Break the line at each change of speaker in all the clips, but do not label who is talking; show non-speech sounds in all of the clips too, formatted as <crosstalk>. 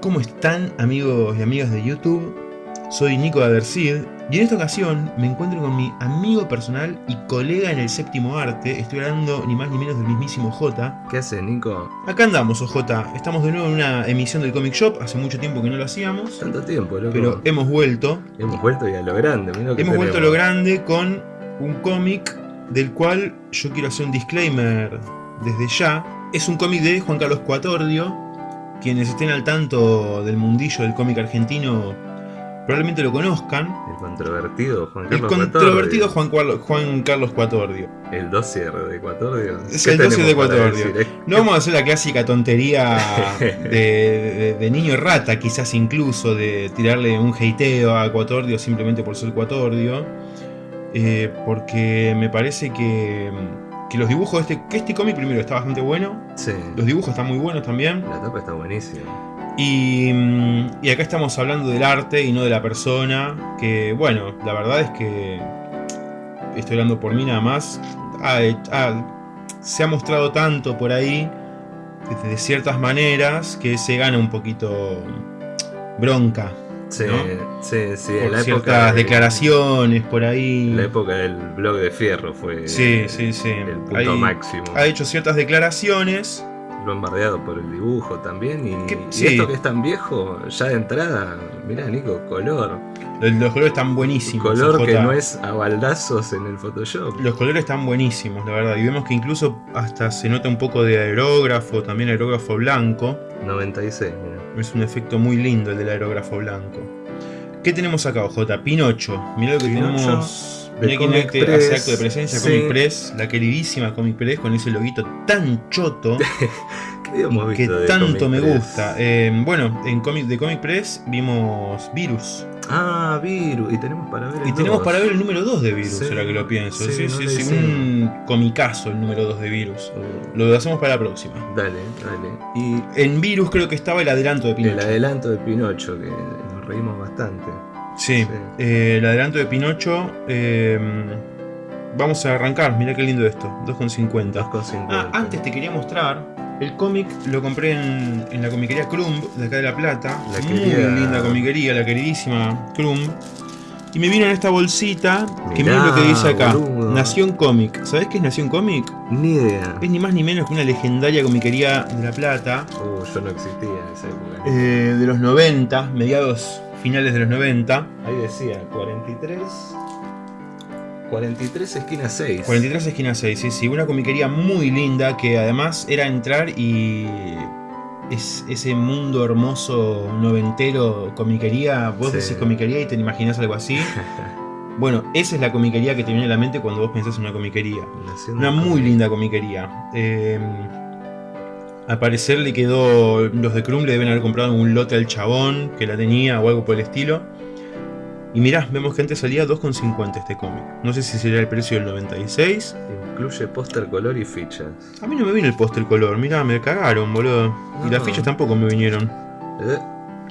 ¿Cómo están amigos y amigas de YouTube? Soy Nico de Adercid y en esta ocasión me encuentro con mi amigo personal y colega en el séptimo arte. Estoy hablando ni más ni menos del mismísimo J.
¿Qué haces, Nico?
Acá andamos, OJ. Estamos de nuevo en una emisión del Comic Shop. Hace mucho tiempo que no lo hacíamos.
Tanto tiempo, loco.
Pero hemos vuelto.
Hemos vuelto y a lo grande. mirá lo que
Hemos vuelto a lo grande con un cómic del cual yo quiero hacer un disclaimer desde ya. Es un cómic de Juan Carlos Cuatordio. Quienes estén al tanto del mundillo del cómic argentino probablemente lo conozcan.
El controvertido Juan
El
Carlos
controvertido
Cuatordio.
Juan, Carlos Cuatordio.
El dossier de Ecuatorio.
Es
¿Qué
el dossier de Ecuatorio.
decir?
No vamos a hacer la clásica tontería <laughs> de, de- de niño rata, quizás incluso, de tirarle un hateo a Cuatordio simplemente por ser Cuatordio. eh, porque me parece que, que los dibujos de este, que este cómic primero está bastante bueno.
Sí.
Los dibujos están muy buenos también.
La tapa está buenísima.
Y, mm, y acá estamos hablando del arte y no de la persona. Que bueno, la verdad es que estoy hablando por mí nada más. se ha mostrado tanto por ahí de ciertas maneras que se gana un poquito bronca.
Sí,
¿No?
sí, sí.
por
en la época
ciertas
de-
declaraciones por ahí.
La época del blog de Fierro fue
Sí, sí, sí.
el punto
Ahí
máximo.
Ha hecho ciertas declaraciones.
Lo han bardeado por el dibujo también. Y,
Que-
y
sí.
esto que es tan viejo, ya de entrada, mirá, Nico, color.
Los, los colores están buenísimos.
color que no es a baldazos en el Photoshop.
Los colores están buenísimos, la verdad. Y vemos que incluso hasta se nota un poco de aerógrafo, también aerógrafo blanco.
96, mira.
Es un efecto muy lindo el del aerógrafo blanco. ¿Qué tenemos acá, J? Pinocho. Mirá lo que
Pinocho,
tenemos.
Comic
hace
Press,
acto de presencia,
sí.
Comic Press, la queridísima Comic Press con ese loguito tan choto <laughs>
¿Qué habíamos
que tanto me
Press?
gusta. Eh, bueno, en comic, de Comic Press vimos Virus.
Ah, Virus. Y tenemos para ver el
Y tenemos
dos.
para ver el número 2 de Virus,
Sí,
ahora que lo pienso.
sí,
Sí,
no
sí, sí, un comicazo el número 2 de Virus. Lo hacemos para la próxima.
dale, dale. Y
En Virus creo que estaba el adelanto de
el
Pinocho.
adelanto de Pinocho, que nos reímos bastante.
Sí,
Sí.
eh, el adelanto de Pinocho. eh, vamos a arrancar, mirá qué lindo esto, 2,50.
2,50.
Ah, antes te quería mostrar. El cómic lo compré en, en la comiquería Crumb de acá de La Plata.
La
Muy
querida-
linda comiquería, la queridísima Crumb. Y me vino en esta bolsita que
Mirá,
miren lo que dice acá.
boludo.
Nación Comic. ¿Sabés qué es Nación Comic?
Ni idea.
Es ni más ni menos que una legendaria comiquería de La Plata.
Uh, yo no existía en esa época.
eh, de los 90, mediados finales de los 90.
Ahí decía 43. 43 esquina 6.
43 esquina 6, sí, sí, una comiquería muy linda que además era entrar y es ese mundo hermoso noventero comiquería, vos
Sí.
decís comiquería y te imaginas algo así. <laughs> Bueno, esa es la comiquería que te viene a la mente cuando vos pensás en una comiquería. Una muy linda comiquería. Eh, al parecer le quedó, los de Krum le deben haber comprado un lote al chabón que la tenía o algo por el estilo. Y mirá, vemos que antes salía 2,50 este cómic. No sé si sería el precio del 96.
Incluye póster, color y fichas.
A mí no me vino el póster color, mirá, me cagaron, boludo. Y las fichas tampoco me vinieron.
¿Eh?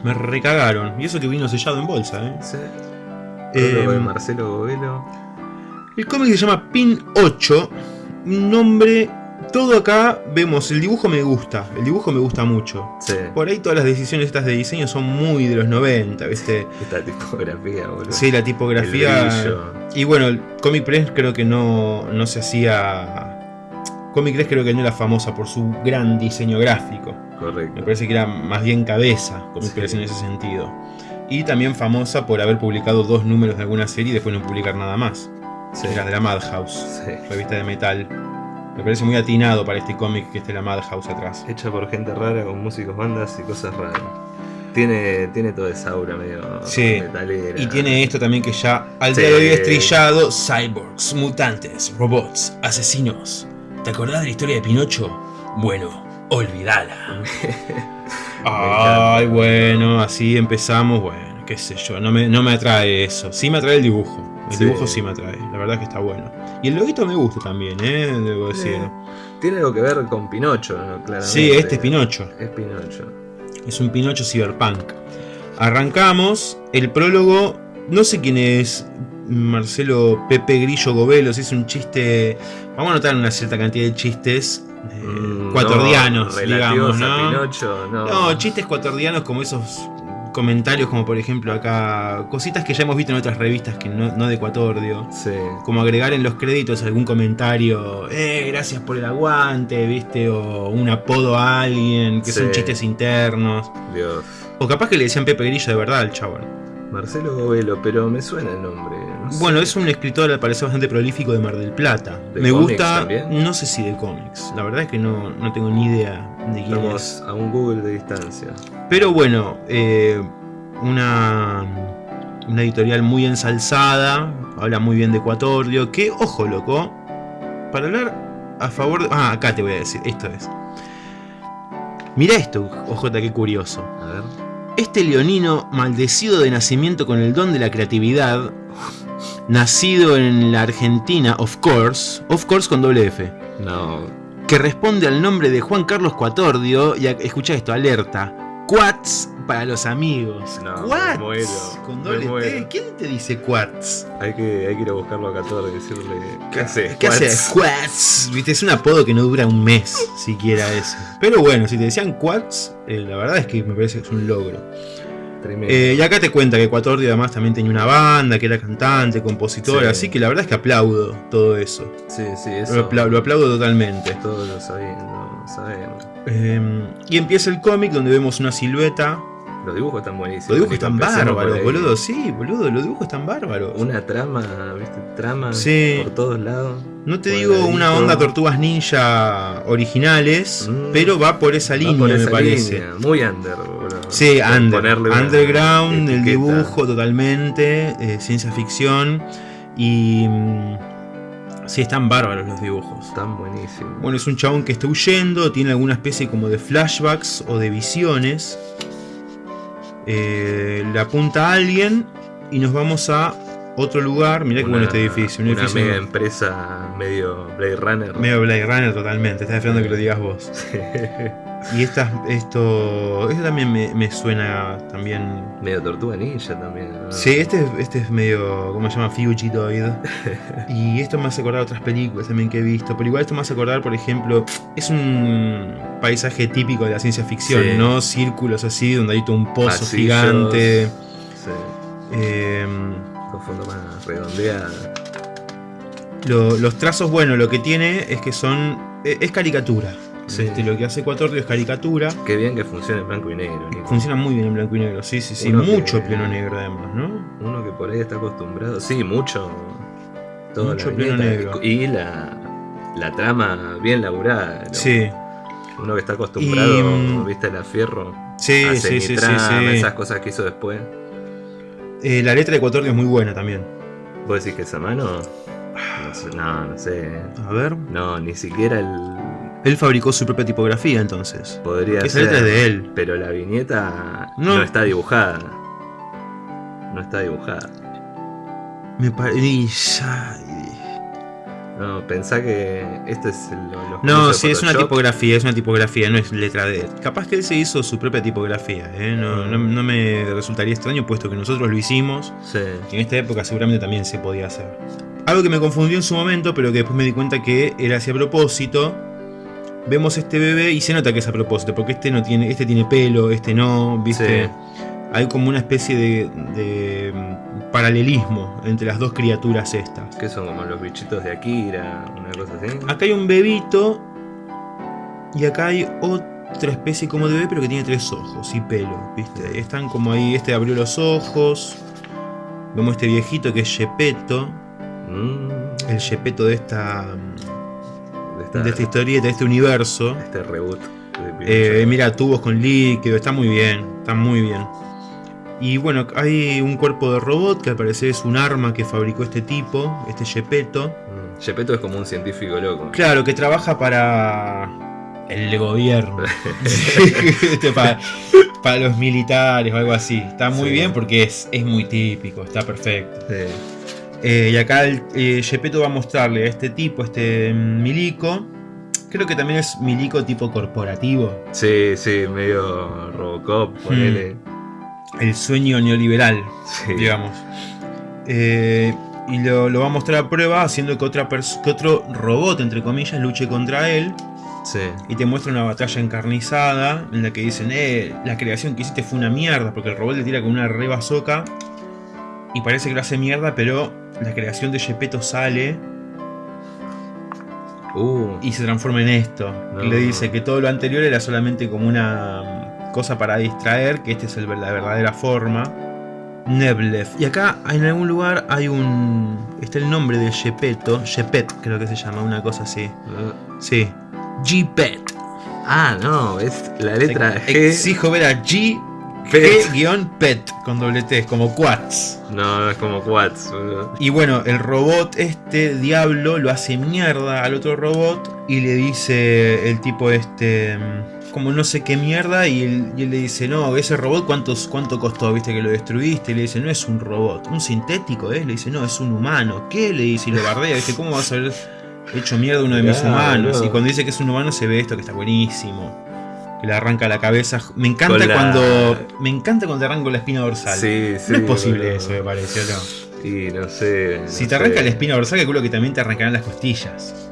Me recagaron. Y eso que vino sellado en bolsa, eh.
Sí.
Eh,
de Marcelo Govelo.
el cómic se llama Pin 8. Un nombre. Todo acá vemos, el dibujo me gusta. El dibujo me gusta mucho.
Sí.
Por ahí todas las decisiones estas de diseño son muy de los 90, ¿viste? <laughs>
Esta tipografía, boludo.
Sí, la tipografía. Y bueno, el Comic Press creo que no, no se hacía. Comic Press creo que no era famosa por su gran diseño gráfico. Me
Correcto.
parece que era más bien cabeza Comic
Sí.
Press en ese sentido. Y también famosa por haber publicado dos números de alguna serie y después no publicar nada más.
Sí.
Era de la Madhouse,
Sí.
revista de metal. Me parece muy atinado para este cómic que esté la Madhouse atrás.
Hecha por gente rara con músicos, bandas y cosas raras. Tiene, tiene toda esa aura medio
Sí.
metalera.
Y tiene esto también que ya al
Sí.
día de hoy es trillado. Cyborgs, mutantes, robots, asesinos. ¿Te acordás de la historia de Pinocho? Bueno, olvidala. <laughs> Ay, bueno, así empezamos. Bueno, qué sé yo, no me, no me atrae eso. Sí me atrae el dibujo. El
Sí.
dibujo sí me atrae, la verdad que está bueno. Y el loguito me gusta también, ¿eh? Debo decir.
Eh, Tiene algo que ver con Pinocho, ¿no? Claramente.
Sí, este es Pinocho.
Es Pinocho.
Es un Pinocho Cyberpunk. Arrancamos. El prólogo. No sé quién es Marcelo Pepe Grillo Govelo. Si es un chiste. Vamos a notar una cierta cantidad de chistes eh,
Mm,
cuatordianos,
no,
digamos.
Pinocho, no.
No, chistes cuatordianos como esos comentarios, como por ejemplo acá, cositas que ya hemos visto en otras revistas que no, no de Cuatordio.
Sí.
Como agregar en los créditos algún comentario, eh, gracias por el aguante, viste, o un apodo a alguien, que son chistes internos.
Dios.
O capaz que le decían Pepe Grillo de verdad al chabón.
Marcelo Govelo, pero me suena el nombre.
Bueno, es un escritor al parecer bastante prolífico de Mar del Plata.
¿De
Me gusta,
también?
no sé si de cómics, la verdad es que no, no tengo ni idea de quién es.
A un Google de distancia.
Pero bueno, eh, una, una editorial muy ensalzada, habla muy bien de Ecuatorio, que, ojo loco, para hablar a favor de... Ah, acá te voy a decir, esto es. Mira esto, ojota, qué curioso.
A ver.
Este leonino maldecido de nacimiento con el don de la creatividad, nacido en la Argentina, of course, of course con doble F,
No.
que responde al nombre de Juan Carlos Cuatordio, y escucha esto, alerta, Quats para los amigos.
No, me
Quats
muero,
con
me
doble T.
muero.
¿Quién te dice Quats?
Hay que, hay que ir a buscarlo a 14 y decirle. ¿Qué hace?
¿Qué hace? Quats. Viste, es un apodo que no dura un mes siquiera eso. Pero bueno, si te decían Quats, eh, la verdad es que me parece que es un logro. Eh, y acá te cuenta que Cuatordio además también tenía una banda, que era cantante, compositora,
Sí.
así que la verdad es que aplaudo todo eso.
sí, sí, eso.
Lo, apla- lo aplaudo totalmente.
Todos lo sabiendo, sabemos.
Eh, y empieza el cómic donde vemos una silueta.
Los dibujos están buenísimos.
Los dibujos están bárbaros, boludo. Sí, boludo, los dibujos están bárbaros.
Una trama, ¿viste? Trama
Sí.
por todos lados.
No te digo
ladito.
una onda tortugas ninja originales,
Mm.
pero va por esa
Va
línea,
por
me parece.
Muy under.
Sí,
Por
under,
ponerle
underground, el dibujo totalmente, eh, ciencia ficción y... mm, sí, están bárbaros los dibujos.
Están buenísimos.
Bueno, es un chabón que está huyendo, tiene alguna especie como de flashbacks o de visiones. Eh, le apunta a alguien y nos vamos a otro lugar. Mirá que bueno este edificio. Un
una
edificio
mega empresa medio Blade Runner.
medio Blade Runner totalmente. Estás esperando que lo digas vos. Y estas, esto, esto también me, me suena también...
medio Tortuga Ninja también. ¿no?
Sí, este, es- este es medio, ¿cómo se llama? Fugitoid. <laughs> Y esto me hace acordar otras películas también que he visto. Pero igual esto me hace acordar, por ejemplo, es un paisaje típico de la ciencia ficción,
Sí.
¿no? Círculos así, donde hay todo un pozo
Pasillos.
gigante.
Sí.
Em,
Con fondo más redondeada.
lo- los trazos, bueno, lo que tiene es que son. e- Es caricatura.
Sí.
Este, lo que hace Cuatordio es caricatura.
Qué bien que funciona en blanco y negro, Nico.
Funciona muy bien en blanco y negro, sí, sí, sí.
Uno que-
mucho pleno negro además, ¿no?
Uno que por ahí está acostumbrado. Sí, mucho. Toda
Mucho pleno negro.
Y la, la trama bien laburada. ¿no?
Sí,
Uno que está acostumbrado,
Y, mm,
viste, la fierro.
sí,
a
sí, sí, sí, sí.
esas cosas que hizo después.
Eh, la letra de Cuatordio es muy buena también.
¿Vos decís que esa mano? No sé, no, no sé.
A ver.
No, ni siquiera el.
Él fabricó su propia tipografía entonces.
Podría
Esa
ser.
letra es de él.
Pero la viñeta
No.
no, está dibujada. No está dibujada.
Me parece.
No, pensá que esto es el, los
No, sí, es una tipografía, es una tipografía, no es letra él. Capaz que él se hizo su propia tipografía, ¿eh? no, no- no me resultaría extraño puesto que nosotros lo hicimos
Sí.
y en esta época seguramente también se podía hacer. Algo que me confundió en su momento, pero que después me di cuenta que era así a propósito. Vemos este bebé y se nota que es a propósito, porque este no tiene, este tiene pelo, este no, ¿viste?
Sí.
Hay como una especie de, de, mm, paralelismo entre las dos criaturas estas.
Que son como los bichitos de Akira, una cosa así.
Acá hay un bebito y acá hay otra especie como de bebé, pero que tiene tres ojos y pelo, ¿viste? Están como ahí, este abrió los ojos. Vemos este viejito que es Gepetto,
Mm,
el Gepetto de esta,
de, esta-
de esta historieta, de este universo.
este reboot.
Eh, mira, tubos con líquido, está muy bien, está muy bien. Y bueno, hay un cuerpo de robot que al parecer es un arma que fabricó este tipo, este Gepetto.
Mm, Gepetto es como un científico loco.
Claro, que trabaja para el gobierno. <laughs> <laughs> Este, para, para los militares o algo así. Está muy
Sí.
bien porque es, es muy típico, está perfecto.
Sí.
Eh, y acá el eh, Gepetto va a mostrarle a este tipo, este mm, milico. Creo que también es milico tipo corporativo.
Sí, sí, medio Robocop, ponele.
El sueño neoliberal,
Sí.
digamos. Eh, y lo, lo va a mostrar a prueba haciendo que, otra que otro robot, entre comillas, luche contra él. Y te muestra una batalla encarnizada en la que dicen, eh, la creación que hiciste fue una mierda, porque el robot le tira con una reba soca y parece que lo hace mierda, pero la creación de Gepetto sale uh. y se transforma en esto. Y le dice que todo lo anterior era solamente como una cosa para distraer, que esta es el, la verdadera forma. Neblev. Y acá en algún lugar hay un... Está el nombre de Gepetto. Gepet creo que se llama, una cosa así. Uh. Sí. G-Pet.
Ah, no, es la letra G.
Exijo ver a G G-Pet con doble T, es como Quats.
No, es como Quats.
Y bueno, el robot este, Diablo, lo hace mierda al otro robot y le dice el tipo este como no sé qué mierda y él, le dice, no, ese robot cuántos, cuánto costó, viste que lo destruiste, y le dice, no es un robot, un sintético, ¿eh? le dice, no, es un humano, ¿qué? Le dice, y lo bardea, dice, ¿cómo vas a haber hecho mierda uno de mis humanos? Y cuando dice que es un humano se ve esto que está buenísimo que le arranca la cabeza. Me encanta cuando. Me encanta cuando te arranco la espina dorsal.
Sí, sí,
no es posible eso, me parece, ¿no?
Sí, no sé.
si te arranca la espina dorsal, calculo que también te arrancarán las costillas.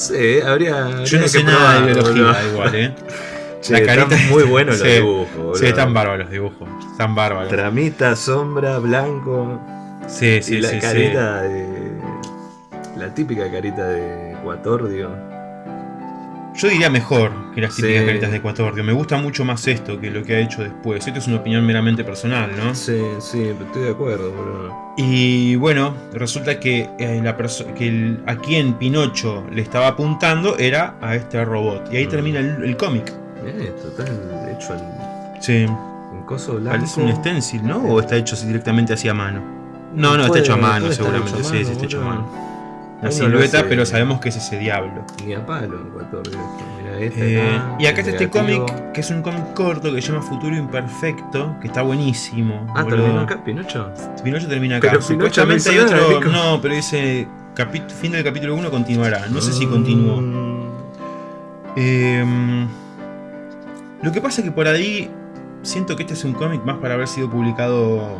Sé, habría.
Yo no sé nada de biología, igual, ¿eh? <laughs>
la carita están muy buenos los dibujos.
Sí, están bárbaros los dibujos. Están bárbaros.
Tramita, sombra, blanco.
Sí, sí,
y la
sí.
carita de. La típica carita de Quatordio.
Yo diría mejor que las típicas caritas de Ecuador. Me gusta mucho más esto que lo que ha hecho después. Esto es una opinión meramente personal, ¿no?
Sí, sí, estoy de acuerdo, boludo.
Y bueno, resulta que, eh, la que a quien Pinocho le estaba apuntando era a este robot. Y ahí mm. termina el, cómic.
Eh, total, hecho al.
Sí.
Un coso blanco.
Parece un stencil, ¿no? ¿O está hecho directamente así a mano? No, no, está hecho a mano, seguramente. sí, sí, está hecho a mano la silueta, pero sabemos que es ese diablo.
Ni a palo,
este eh, y acá está este cómic, que es un cómic corto que se llama Futuro Imperfecto, que está buenísimo.
Ah, terminó acá, Pinocho.
Pinocho termina acá. Pero Supuestamente hay otro. No, pero dice fin del capítulo 1 continuará. No sé si continuó. Em, lo que pasa es que por ahí siento que este es un cómic más para haber sido publicado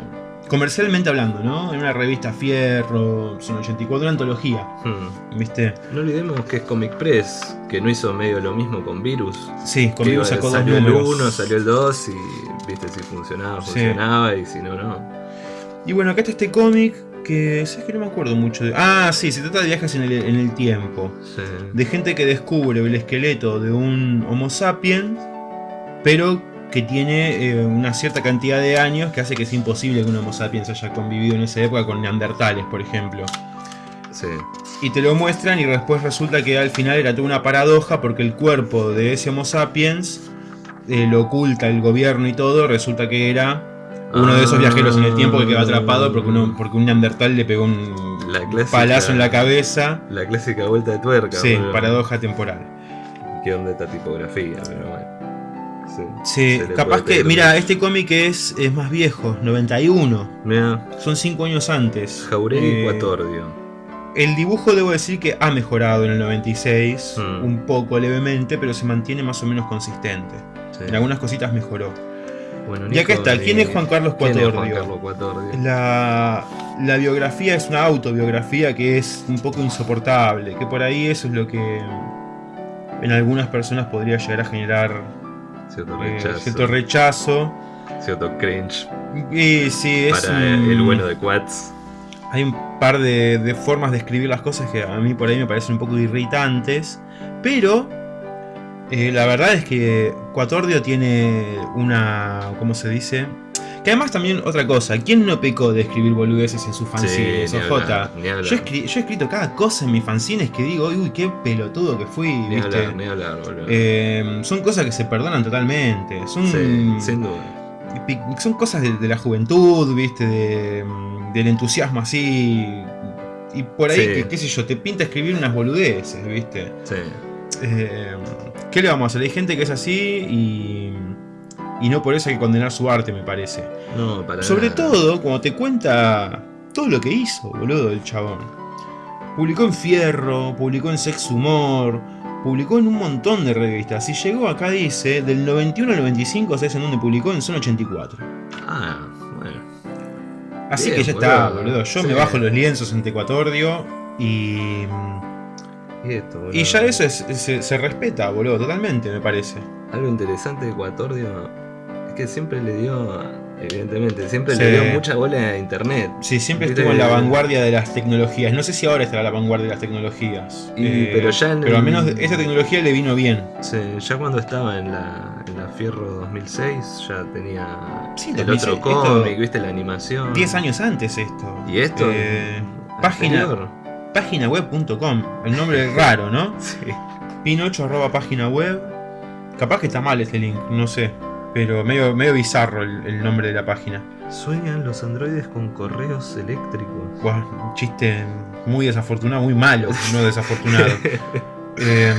comercialmente hablando, ¿no? En una revista Fierro, son 84, una antología. Hmm. ¿Viste?
No olvidemos que es Comic Press, que no hizo medio lo mismo con Virus.
Sí, con Virus
sacó salió el 1, salió el 2 y viste si funcionaba, funcionaba y si no, no.
Y bueno, acá está este cómic que, ¿sabes que no me acuerdo mucho de... Ah, sí, se trata de viajes en el, en el tiempo. Sí. De gente que descubre el esqueleto de un Homo sapiens, pero que tiene eh, una cierta cantidad de años que hace que es imposible que un Homo sapiens haya convivido en esa época con neandertales, por ejemplo.
Sí.
Y te lo muestran y después resulta que al final era toda una paradoja porque el cuerpo de ese Homo sapiens eh, lo oculta el gobierno y todo, resulta que era uno de esos viajeros en el tiempo que quedó atrapado porque, uno, porque un neandertal le pegó un palazo en la cabeza.
La clásica vuelta de tuerca.
Sí, paradoja temporal.
Qué onda esta tipografía, pero bueno.
Sí, capaz que, mira, este cómic es, es más viejo, 91. Son 5 años antes.
Jauregui eh,
El dibujo debo decir que ha mejorado en el 96, hmm. un poco levemente, pero se mantiene más o menos consistente. En algunas cositas mejoró. Bueno, y acá está, ¿quién es Juan Carlos Cuatordio? La, la biografía es una autobiografía que es un poco insoportable, que por ahí eso es lo que en algunas personas podría llegar a generar
Cierto eh, rechazo.
cierto rechazo.
Cierto cringe.
Y sí, es
Para el bueno de Quats.
Hay un par de, formas de escribir las cosas que a mí por ahí me parecen un poco irritantes. Pero eh, la verdad es que Quatordio tiene una. ¿Cómo se dice? Que además también otra cosa, ¿quién no pecó de escribir boludeces en sus fanzines?
Sí,
OJ. yo, he escrito cada cosa en mis fanzines que digo, uy, qué pelotudo que fui,
ni
¿viste?
Hablar, ni hablar,
eh, son cosas que se perdonan totalmente. Son,
sí, sin duda.
Son cosas de, la juventud, ¿viste? De, del entusiasmo así. Y por ahí, qué sé yo, te pinta escribir unas boludeces, ¿viste?
Sí.
Eh, ¿Qué le vamos a hacer? Hay gente que es así y y no por eso hay que condenar su arte, me parece.
No, para
Sobre todo cuando te cuenta todo lo que hizo, boludo, el chabón. Publicó en Fierro, publicó en Sex Humor, publicó en un montón de revistas. Y llegó acá, dice, del 91 al 95, ¿sabes en donde publicó? En Zona 84.
Ah, bueno.
Así que ya está, boludo. Yo me bajo los lienzos en Tecuatordio y...
Y, esto, boludo.
Y ya eso es- se, se respeta, boludo, totalmente, me parece.
Algo interesante de Ecuatordio que siempre le dio, evidentemente, siempre
Sí.
le dio mucha bola a internet.
Sí, siempre
Viste
estuvo en la vanguardia de las tecnologías. No sé si ahora estará a la vanguardia de las tecnologías.
Y- pero ya en
pero al menos esta tecnología le vino bien.
Sí, ya cuando estaba en la, en la Fierro 2006 ya tenía
Sí,
el
2006,
otro cómic, viste la animación.
10 años antes esto.
Y esto.
Eh, página, paginaweb.com. El nombre es raro, ¿no? <laughs>
Sí.
Pinocho arroba página web. Capaz que está mal este link, no sé. Pero medio, medio bizarro el, el nombre de la página.
Sueñan los androides con correos eléctricos.
Buah, un chiste muy desafortunado, muy malo, no desafortunado. <laughs> Em,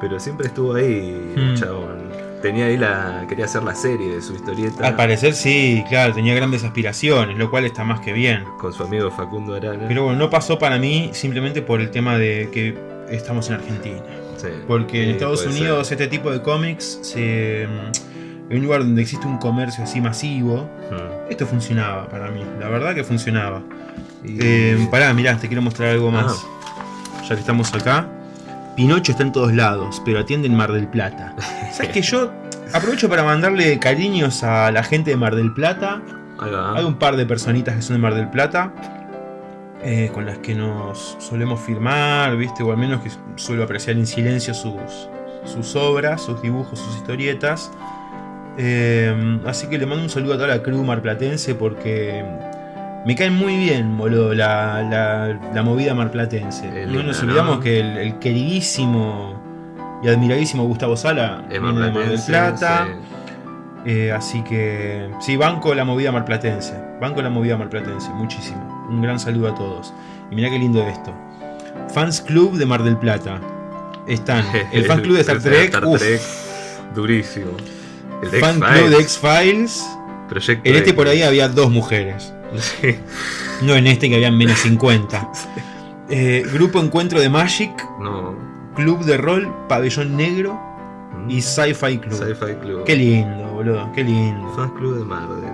Pero siempre estuvo ahí,
Hmm.
chabón. Tenía ahí la. quería hacer la serie de su historieta.
al parecer sí, claro, tenía grandes aspiraciones, lo cual está más que bien.
Con su amigo Facundo Arana.
Pero bueno, no pasó para mí simplemente por el tema de que estamos en Argentina.
Sí,
Porque en Estados Unidos
ser.
este tipo de cómics se... En un lugar donde existe un comercio así masivo,
Hmm.
esto funcionaba para mí, la verdad que funcionaba.
Y-
Eh, pará, mirá, te quiero mostrar algo más. Ya que estamos acá. Pinocho está en todos lados, pero atiende en Mar del Plata. <laughs> ¿Sabes que yo aprovecho para mandarle cariños a la gente de Mar del Plata? Hay un par de personitas que son de Mar del Plata. eh, con las que nos solemos firmar, ¿viste? O al menos que suelo apreciar en silencio sus, sus obras, sus dibujos, sus historietas. Eh, así que le mando un saludo a toda la crew marplatense porque me cae muy bien, boludo, la, la- la movida marplatense. No nos
¿no?
olvidamos que el, el queridísimo y admiradísimo Gustavo Sala
Es
viene de Mar del Plata.
sí.
Eh, así que sí, banco la movida marplatense. Banco la movida marplatense, muchísimo. Un gran saludo a todos. Y mirá qué lindo esto. Fans Club de Mar del Plata. Están el Fan Club de Star <laughs> Trek.
Star Trek, durísimo. El de
fan
X-Files,
Club de X-Files.
Proyecto
En este
X.
por ahí había dos mujeres.
Sí.
No en este que habían menos 50. <laughs> Eh, grupo Encuentro de Magic.
No.
Club de Rol, Pabellón Negro
Mm.
y Sci-Fi Club.
Sci-Fi Club.
Qué lindo, boludo, qué lindo.
Fans Club de Marvel.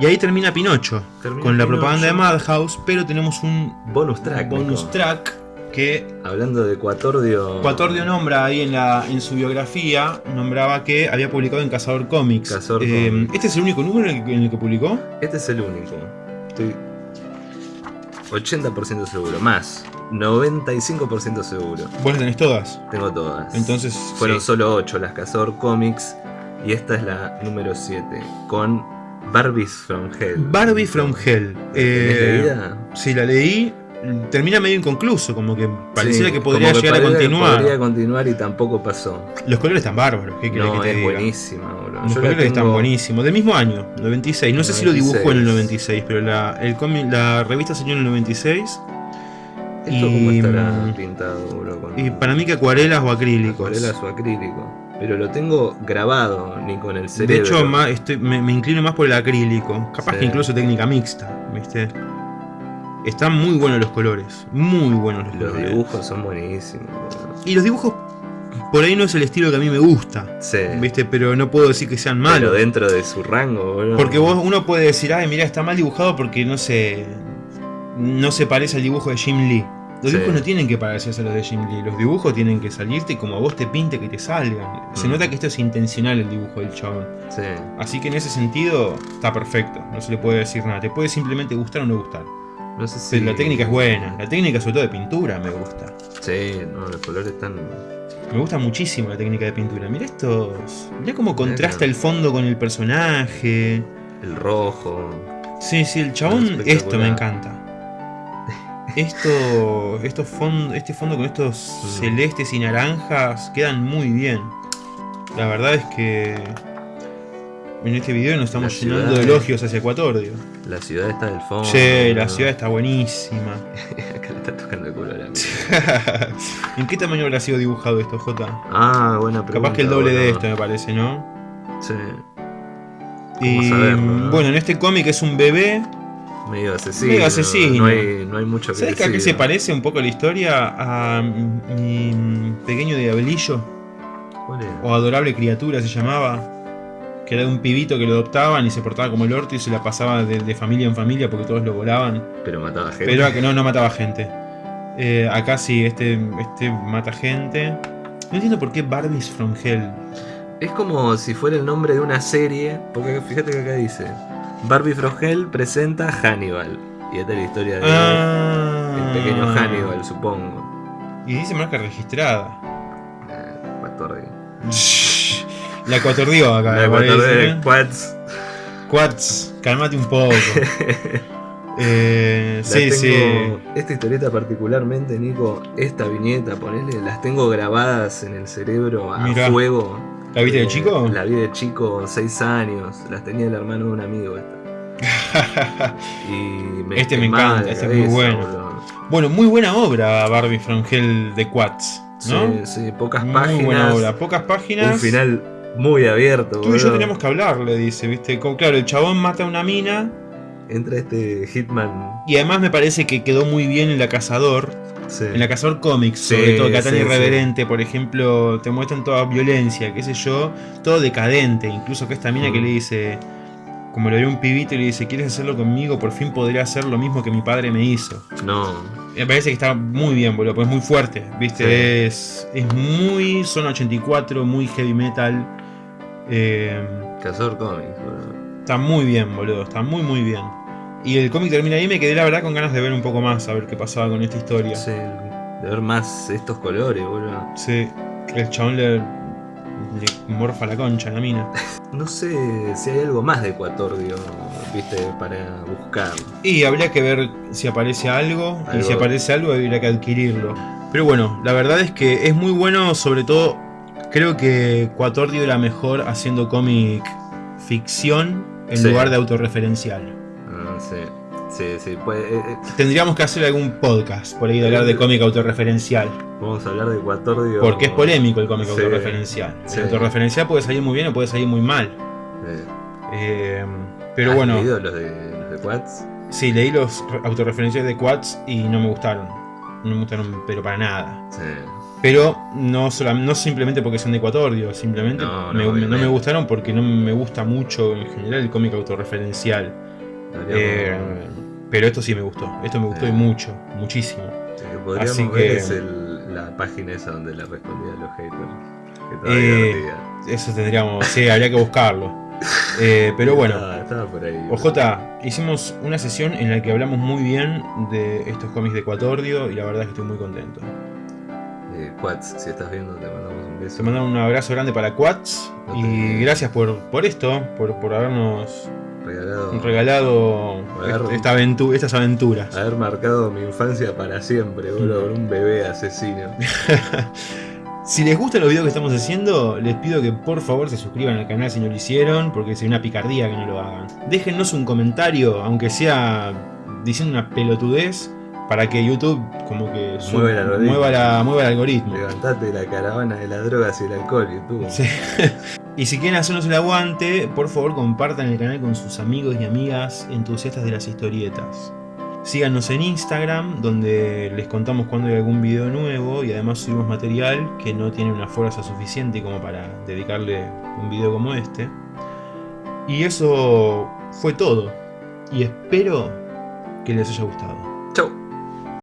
Y ahí termina Pinocho.
Termina
con la propaganda de Madhouse, pero tenemos un
Bonus track.
bonus
Nico.
track que
Hablando de Ecuatordio.
Cuatordio nombra ahí en, la, en su biografía, nombraba que había publicado en Cazador Comics.
Cazador
Eh,
Comics.
¿Este es el único número en el, que- en el que publicó?
Este es el único. Estoy 80% seguro. Más. 95% seguro.
¿Vos las tenés todas?
Tengo todas.
Entonces,
Fueron
sí.
solo 8 las Cazador Comics. Y esta es la número 7. Con Barbies from Hell.
Barbie from Hell.
¿Tenés
Eh,
leída?
sí, la leí. Termina medio inconcluso, como que pareciera
Sí,
que podría
que
llegar a continuar.
Podría continuar y tampoco pasó.
Los colores están bárbaros, ¿qué querés
No,
que te
es
diga?
buenísima, boludo.
Los
Yo
colores están buenísimos. Del mismo año, 96. No sé si lo dibujó en el 96,
96,
pero la, el cómic- la revista salió en el 96.
¿Esto cómo
Y,
estará
mm,
pintado? Con
Y para mí que acuarelas o acrílicos.
acuarelas o acrílico. Pero lo tengo grabado, ni con el
De
cerebro.
hecho, más- estoy- me, me inclino más por el acrílico. Capaz
Sí.
que incluso técnica mixta, ¿viste? Están muy buenos los colores. Muy buenos los,
Los
colores.
dibujos son buenísimos.
Y los dibujos, por ahí no es el estilo que a mí me gusta.
Sí.
¿Viste? Pero no puedo decir que sean
Pero
malos.
dentro de su rango, boludo.
Porque vos, uno puede decir, ay, mira, está mal dibujado porque no se. No se parece al dibujo de Jim Lee. Los
Sí.
dibujos no tienen que parecerse a los de Jim Lee. Los dibujos tienen que salirte como a vos te pinte que te salgan. Se
Mm.
nota que esto es intencional el dibujo del chabón.
Sí.
Así que en ese sentido está perfecto. No se le puede decir nada. Te puede simplemente gustar o no gustar.
No sé si.
Pero la técnica es buena. La técnica, sobre todo de pintura, me gusta.
Sí, no, los colores están.
Me gusta muchísimo la técnica de pintura. Mira estos. Mira cómo contrasta el fondo con el personaje.
El rojo.
Sí, sí, el chabón, esto me encanta. Esto, estos fond- este fondo con estos
Mm.
celestes y naranjas quedan muy bien. La verdad es que en este video nos estamos llenando de elogios hacia Ecuatorio.
La ciudad está del fondo.
Che, la ciudad está buenísima. <laughs>
Acá le está tocando el culo a la. <laughs>
¿En qué tamaño habrá sido dibujado esto, J?
Ah, buena pregunta.
Capaz que el doble de esto, me parece, ¿no?
Sí.
Y
no?
bueno, en este cómic es un bebé.
Medio asesino.
Medio asesino.
No hay, no hay mucho que
¿Sabes que a qué se parece un poco la historia? A mi pequeño diablillo.
¿Cuál es?
o adorable criatura se llamaba, que era de un pibito que lo adoptaban y se portaba como el orto y se la pasaba de, de familia en familia porque todos lo volaban,
Pero mataba gente.
pero que no, no mataba gente. Eh, acá sí, este, este mata gente. No entiendo por qué Barbies from Hell.
Es como si fuera el nombre de una serie, porque fíjate que acá dice Barbie from Hell presenta Hannibal. Y esta es la historia de
Ah.
el pequeño Hannibal, supongo.
Y dice marca registrada.
Eh.
La ecuatordió acá.
La
¿eh?
Quads.
Quats, calmate un poco. <laughs> Eh, sí, sí.
tengo- Esta historieta particularmente, Nico, esta viñeta, ponele, las tengo grabadas en el cerebro a
Mirá.
fuego.
¿La viste de
Eh,
chico?
La vi de chico, 6 años. Las tenía el hermano de un amigo esta. <laughs> Y me
Este me encanta, este es muy bueno.
boludo.
Bueno, muy buena obra Barbie from Hell de Quats, ¿no?
Sí, sí, pocas
muy
páginas.
buena obra, pocas páginas.
Un final muy abierto.
Tú y yo tenemos que hablar, le dice, ¿viste? Como, claro, el chabón mata a una mina
Entra este Hitman.
y además me parece que quedó muy bien en La Cazador,
Sí.
en La Cazador Comics,
Sí,
sobre todo, que tan
sí,
irreverente, por ejemplo, te muestran toda violencia, qué sé yo, todo decadente, incluso que esta mina que
Mm.
le dice, como le ve un pibito y le dice, ¿quieres hacerlo conmigo? Por fin podría hacer lo mismo que mi padre me hizo.
No.
Me parece que está muy bien, boludo, porque es muy fuerte, ¿viste?
Sí.
Es, es muy zona 84, muy heavy metal. eh,
Cazador Comics, boludo.
está muy bien, boludo, está muy muy bien. Y el cómic termina ahí y me quedé la verdad con ganas de ver un poco más, a ver qué pasaba con esta historia.
Sí, de ver más estos colores, boludo.
Sí, el chabón le, le morfa la concha a la mina.
No sé si hay algo más de Ecuatordio, viste, para buscar.
Y habría que ver si aparece algo, y si aparece algo habría que adquirirlo. Pero bueno, la verdad es que es muy bueno, sobre todo creo que Quatordio era mejor haciendo cómic ficción en
Sí.
lugar de autorreferencial.
Ah, sí, sí, sí. Pues, eh, eh,
Tendríamos que hacer algún podcast por ahí de hablar de cómic autorreferencial.
vamos a hablar de Ecuatordio.
Porque es polémico el cómic
Sí,
autorreferencial.
sí.
El autorreferencial puede salir muy bien o puede salir muy mal.
Eh,
Eh, pero
¿has
bueno,
leído los de, los de Quads?
sí, leí los re- autorreferenciales de Quads y no me gustaron. No me gustaron, pero para nada.
Sí.
Pero no, sola- no simplemente porque son de Ecuador, simplemente
No, no,
me- no, me
obviamente.
gustaron porque no me gusta mucho en general el cómic autorreferencial. Eh, pero esto sí me gustó. Esto me gustó y
Eh.
mucho, muchísimo.
podríamos
así
ver
que-
es el- la página esa donde le respondía a los haters. Que
Eh. Eso tendríamos, sí, habría que buscarlo. <laughs> Eh, pero bueno,
Estaba, estaba por ahí.
OJ, hicimos una sesión en la que hablamos muy bien de estos cómics de Ecuatordio y la verdad es que estoy muy contento.
Quads, si estás viendo, te mandamos un beso.
Te mando un abrazo grande para Quats
No
y gracias por, por esto, por, por habernos
Regalado.
regalado esta aventu- estas aventuras.
Haber marcado mi infancia para siempre, boludo, con un bebé asesino. <laughs>
Si les gustan los videos que estamos haciendo, les pido que por favor se suscriban al canal si no lo hicieron, porque sería una picardía que no lo hagan. Déjennos un comentario, aunque sea diciendo una pelotudez, para que YouTube como que
Mueva el algoritmo.
mueva, la- mueva el algoritmo.
Levantate la caravana de las drogas y el alcohol, YouTube.
Sí. <laughs> y si quieren hacernos el aguante, por favor compartan el canal con sus amigos y amigas entusiastas de las historietas. Síganos en Instagram, donde les contamos cuando hay algún video nuevo y además subimos material que no tiene una fuerza suficiente como para dedicarle un video como este. Y eso fue todo. Y espero que les haya gustado.